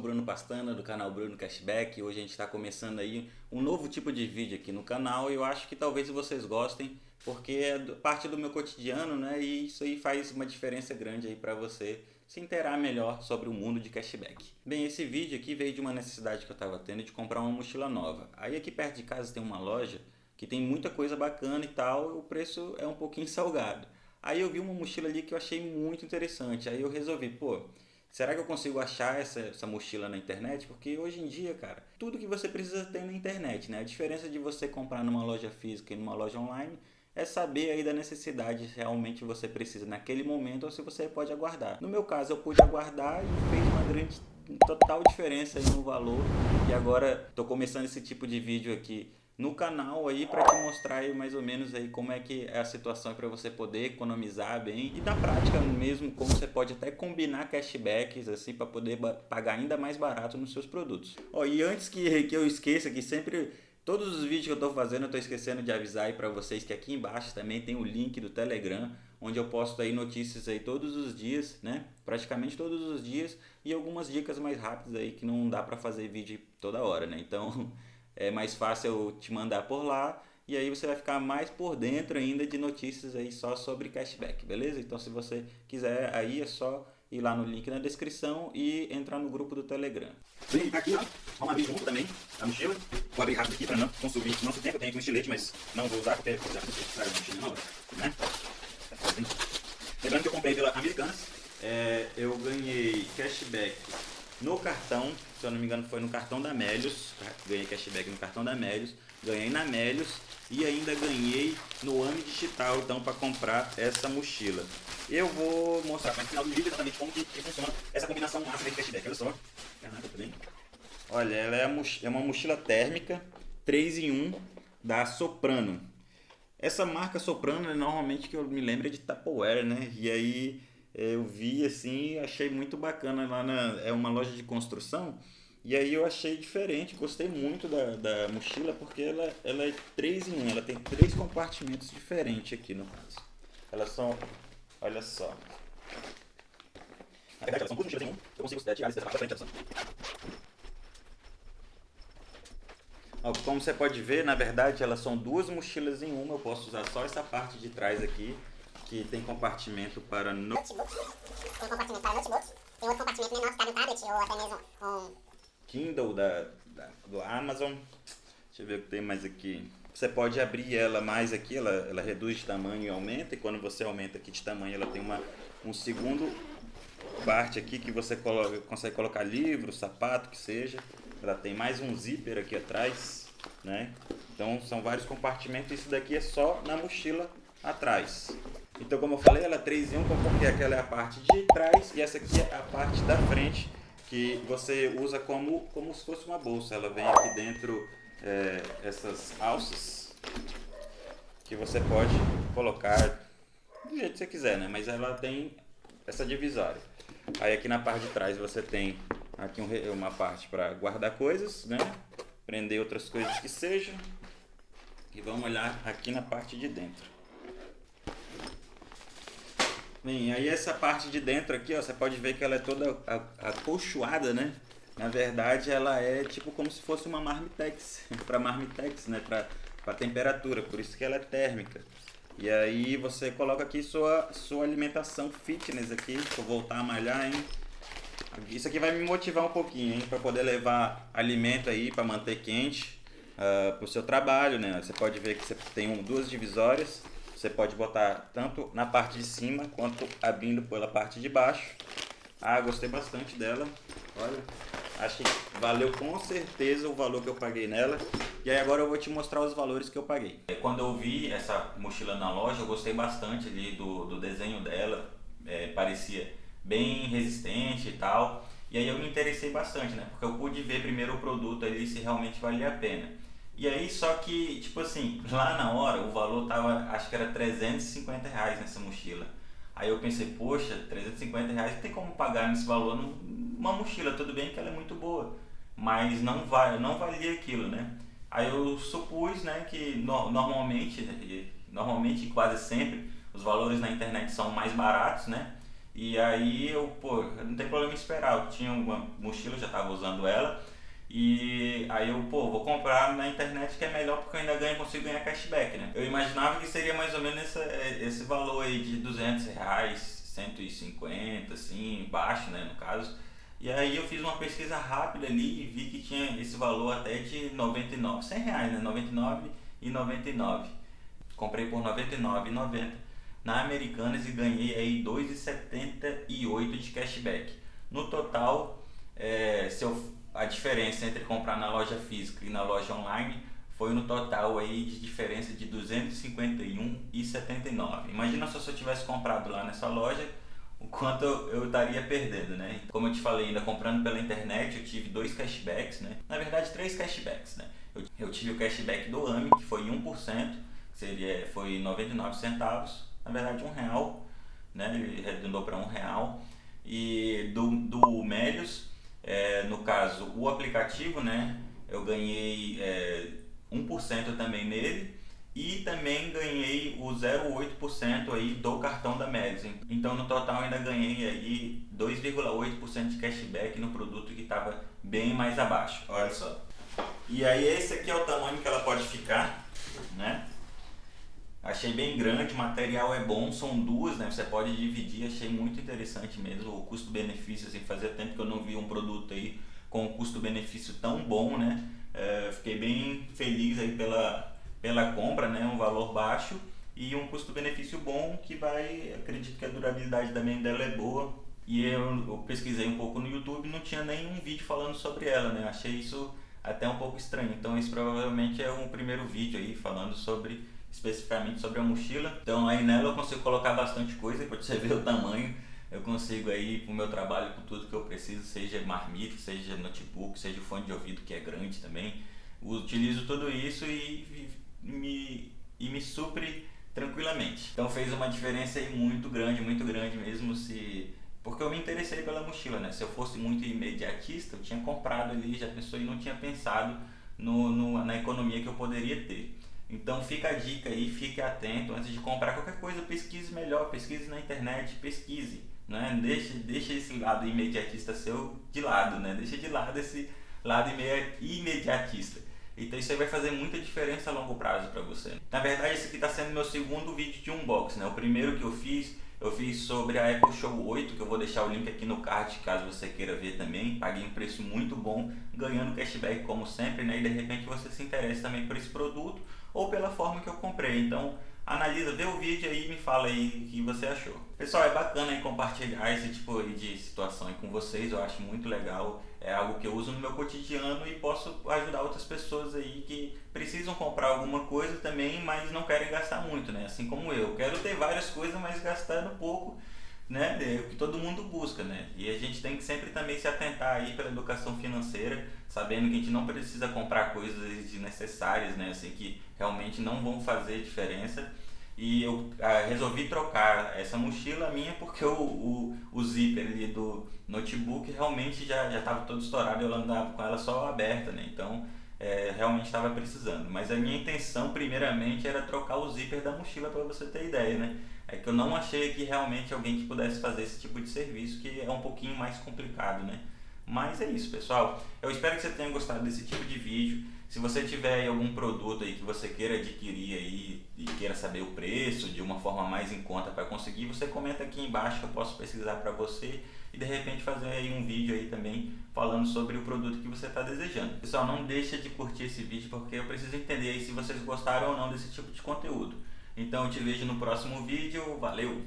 o Bruno Pastana do canal Bruno Cashback. Hoje a gente está começando aí um novo tipo de vídeo aqui no canal e eu acho que talvez vocês gostem porque é parte do meu cotidiano, né? E isso aí faz uma diferença grande aí para você se inteirar melhor sobre o mundo de cashback. Bem, esse vídeo aqui veio de uma necessidade que eu estava tendo de comprar uma mochila nova. Aí aqui perto de casa tem uma loja que tem muita coisa bacana e tal, o preço é um pouquinho salgado. Aí eu vi uma mochila ali que eu achei muito interessante. Aí eu resolvi, pô, Será que eu consigo achar essa, essa mochila na internet? Porque hoje em dia, cara, tudo que você precisa tem na internet, né? A diferença de você comprar numa loja física e numa loja online é saber aí da necessidade realmente você precisa naquele momento ou se você pode aguardar. No meu caso, eu pude aguardar e fez uma grande total diferença no valor. E agora estou começando esse tipo de vídeo aqui no canal aí para te mostrar aí mais ou menos aí como é que é a situação para você poder economizar bem e na prática mesmo como você pode até combinar cashbacks assim para poder pagar ainda mais barato nos seus produtos. Ó, e antes que, que eu esqueça que sempre todos os vídeos que eu estou fazendo eu estou esquecendo de avisar aí para vocês que aqui embaixo também tem o link do Telegram onde eu posto aí notícias aí todos os dias, né? Praticamente todos os dias e algumas dicas mais rápidas aí que não dá para fazer vídeo toda hora, né? Então é mais fácil eu te mandar por lá e aí você vai ficar mais por dentro ainda de notícias aí só sobre cashback, beleza? Então se você quiser aí é só ir lá no link na descrição e entrar no grupo do Telegram. Bem, tá aqui ó, abrir junto também a mochila. Vou abrir rápido aqui para não consumir nosso tempo. Eu tenho aqui um estilete, mas não vou usar porque já não a mochila na hora, né? Lembrando que eu comprei pela Americanas. É, eu ganhei cashback no cartão, se eu não me engano foi no cartão da Melios, ganhei cashback no cartão da Melios, ganhei na Melios e ainda ganhei no AMI Digital, então para comprar essa mochila. Eu vou mostrar no final do vídeo exatamente como que, que funciona essa combinação de cashback, olha só. Olha, ela é, é uma mochila térmica 3 em 1 da Soprano. Essa marca Soprano, normalmente que eu me lembro é de Tupperware, né? E aí eu vi assim achei muito bacana lá na é uma loja de construção e aí eu achei diferente gostei muito da, da mochila porque ela, ela é 3 em 1 ela tem três compartimentos diferentes aqui no caso. Elas são olha só. São mochilas em eu consigo frente como você pode ver na verdade elas são duas mochilas em uma eu posso usar só essa parte de trás aqui que tem compartimento para notebook. Tem compartimento para notebook. Tem outro compartimento menor que cabe um tablet ou até mesmo um... Kindle da, da, do Amazon. Deixa eu ver o que tem mais aqui. Você pode abrir ela mais aqui, ela, ela reduz de tamanho e aumenta. E quando você aumenta aqui de tamanho, ela tem uma, um segundo parte aqui que você coloca, consegue colocar livro, sapato, que seja. Ela tem mais um zíper aqui atrás, né? Então são vários compartimentos. Isso daqui é só na mochila atrás. Então, como eu falei, ela é 3 em 1, porque aquela é a parte de trás e essa aqui é a parte da frente, que você usa como, como se fosse uma bolsa. Ela vem aqui dentro é, essas alças, que você pode colocar do jeito que você quiser, né? Mas ela tem essa divisória. Aí aqui na parte de trás você tem aqui um, uma parte para guardar coisas, né? Prender outras coisas que sejam. E vamos olhar aqui na parte de dentro. Bem, aí essa parte de dentro aqui, ó, você pode ver que ela é toda acolchoada, né? Na verdade, ela é tipo como se fosse uma marmitex, para marmitex, né? Para temperatura, por isso que ela é térmica. E aí você coloca aqui sua, sua alimentação fitness aqui, vou voltar a malhar, hein? Isso aqui vai me motivar um pouquinho, hein? Para poder levar alimento aí para manter quente uh, ah, para o seu trabalho, né? Você pode ver que você tem um, duas divisórias você pode botar tanto na parte de cima quanto abrindo pela parte de baixo. Ah, gostei bastante dela. Olha, acho que valeu com certeza o valor que eu paguei nela. E aí agora eu vou te mostrar os valores que eu paguei. Quando eu vi essa mochila na loja, eu gostei bastante ali do, do desenho dela. É, parecia bem resistente e tal. E aí eu me interessei bastante, né? Porque eu pude ver primeiro o produto ali se realmente valia a pena. E aí, só que, tipo assim, lá na hora o valor tava, acho que era 350 reais nessa mochila. Aí eu pensei, poxa, 350 reais não tem como pagar nesse valor numa mochila, tudo bem que ela é muito boa, mas não, vai, não valia aquilo, né? Aí eu supus, né, que no, normalmente, normalmente quase sempre, os valores na internet são mais baratos, né? E aí eu, pô, não tem problema em esperar. Eu tinha uma mochila, já estava usando ela. E aí eu, pô, vou comprar na internet que é melhor porque eu ainda ganho, consigo ganhar cashback, né? Eu imaginava que seria mais ou menos esse, esse valor aí de 200 reais, 150, assim, baixo, né, no caso. E aí eu fiz uma pesquisa rápida ali e vi que tinha esse valor até de 99, 100 reais, né, 99 e 99. Comprei por 99,90 na Americanas e ganhei aí 2,78 de cashback. No total, é, se eu a diferença entre comprar na loja física e na loja online foi no total aí de diferença de 251,79. Imagina se eu tivesse comprado lá nessa loja, o quanto eu, estaria perdendo, né? Como eu te falei, ainda comprando pela internet, eu tive dois cashbacks, né? Na verdade, três cashbacks, né? Eu, eu tive o cashback do AMI, que foi 1%, que seria, foi 99 centavos, na verdade um real, né? Ele arredondou para um real. E do, do Melios, é, no caso, o aplicativo, né? Eu ganhei é, 1% também nele e também ganhei o 0,8% aí do cartão da Medicine. Então no total ainda ganhei aí 2,8% de cashback no produto que estava bem mais abaixo. Olha só. E aí esse aqui é o tamanho que ela pode ficar, né? Achei bem grande, o material é bom, são duas, né? Você pode dividir, achei muito interessante mesmo o custo-benefício, assim, fazia tempo que eu não vi um produto aí com um custo-benefício tão bom, né? É, fiquei bem feliz aí pela, pela compra, né? Um valor baixo e um custo-benefício bom que vai, acredito que a durabilidade também dela é boa. E eu, eu pesquisei um pouco no YouTube não tinha nenhum vídeo falando sobre ela, né? Achei isso até um pouco estranho. Então esse provavelmente é um primeiro vídeo aí falando sobre especificamente sobre a mochila. Então aí nela eu consigo colocar bastante coisa, para você ver o tamanho. Eu consigo aí para o meu trabalho com tudo que eu preciso, seja marmita, seja notebook, seja fone de ouvido que é grande também. Utilizo tudo isso e, e me, e me supre tranquilamente. Então fez uma diferença aí muito grande, muito grande mesmo se porque eu me interessei pela mochila, né? Se eu fosse muito imediatista, eu tinha comprado ali, já pensou e não tinha pensado no, no, na economia que eu poderia ter. Então fica a dica aí, fique atento antes de comprar qualquer coisa, pesquise melhor, pesquise na internet, pesquise, né? Deixe, deixe esse lado imediatista seu de lado, né? Deixa de lado esse lado imediatista. Então isso aí vai fazer muita diferença a longo prazo para você. Na verdade esse aqui está sendo meu segundo vídeo de unboxing, né? O primeiro que eu fiz, eu fiz sobre a Apple Show 8, que eu vou deixar o link aqui no card caso você queira ver também. Paguei um preço muito bom, ganhando cashback como sempre, né? E de repente você se interessa também por esse produto ou pela forma que eu comprei. Então analisa, vê o vídeo aí e me fala aí o que você achou. Pessoal, é bacana aí compartilhar esse tipo de situação aí com vocês, eu acho muito legal. É algo que eu uso no meu cotidiano e posso ajudar outras pessoas aí que precisam comprar alguma coisa também, mas não querem gastar muito, né? Assim como eu. Quero ter várias coisas, mas gastando pouco né, o que todo mundo busca, né? E a gente tem que sempre também se atentar aí pela educação financeira, sabendo que a gente não precisa comprar coisas desnecessárias, né, assim que realmente não vão fazer diferença. E eu ah, resolvi trocar essa mochila minha porque o, o, o zíper ali do notebook realmente já estava todo estourado, eu andava com ela só aberta, né? Então, é, realmente estava precisando. Mas a minha intenção, primeiramente, era trocar o zíper da mochila para você ter ideia, né? é que eu não achei aqui realmente alguém que pudesse fazer esse tipo de serviço, que é um pouquinho mais complicado, né? Mas é isso, pessoal. Eu espero que você tenha gostado desse tipo de vídeo. Se você tiver algum produto aí que você queira adquirir aí e queira saber o preço de uma forma mais em conta para conseguir, você comenta aqui embaixo que eu posso pesquisar para você e de repente fazer aí um vídeo aí também falando sobre o produto que você está desejando. Pessoal, não deixa de curtir esse vídeo porque eu preciso entender aí se vocês gostaram ou não desse tipo de conteúdo. Então eu te vejo no próximo vídeo. Valeu!